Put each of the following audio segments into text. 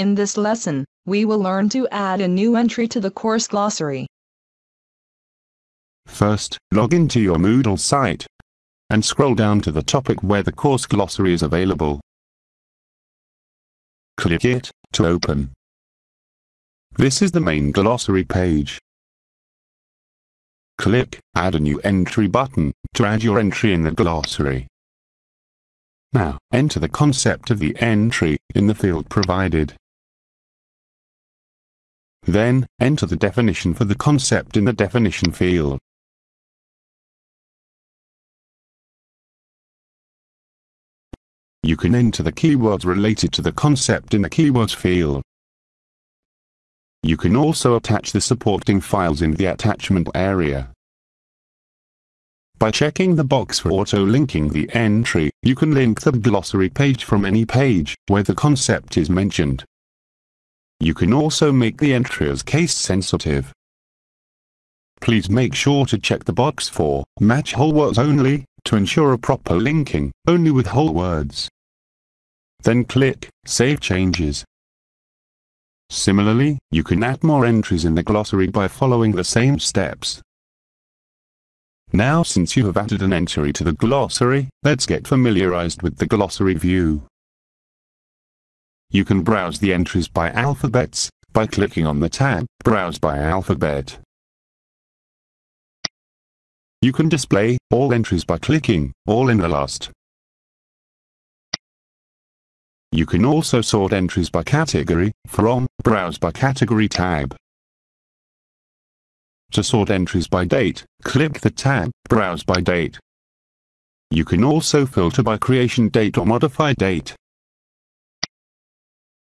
In this lesson, we will learn to add a new entry to the course glossary. First, log into your Moodle site and scroll down to the topic where the course glossary is available. Click it to open. This is the main glossary page. Click Add a new entry button to add your entry in the glossary. Now, enter the concept of the entry in the field provided. Then, enter the definition for the concept in the definition field. You can enter the keywords related to the concept in the keywords field. You can also attach the supporting files in the attachment area. By checking the box for auto-linking the entry, you can link the glossary page from any page where the concept is mentioned. You can also make the entry as case sensitive. Please make sure to check the box for Match whole words only to ensure a proper linking only with whole words. Then click Save Changes. Similarly, you can add more entries in the glossary by following the same steps. Now since you have added an entry to the glossary, let's get familiarized with the glossary view. You can browse the entries by alphabets, by clicking on the tab, Browse by Alphabet. You can display all entries by clicking All in the last. You can also sort entries by category, from Browse by Category tab. To sort entries by date, click the tab, Browse by Date. You can also filter by creation date or modify date.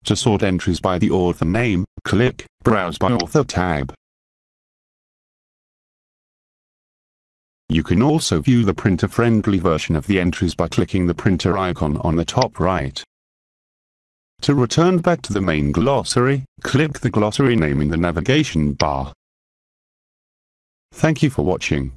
To sort entries by the author name, click Browse by Author tab. You can also view the printer-friendly version of the entries by clicking the printer icon on the top right. To return back to the main glossary, click the glossary name in the navigation bar. Thank you for watching.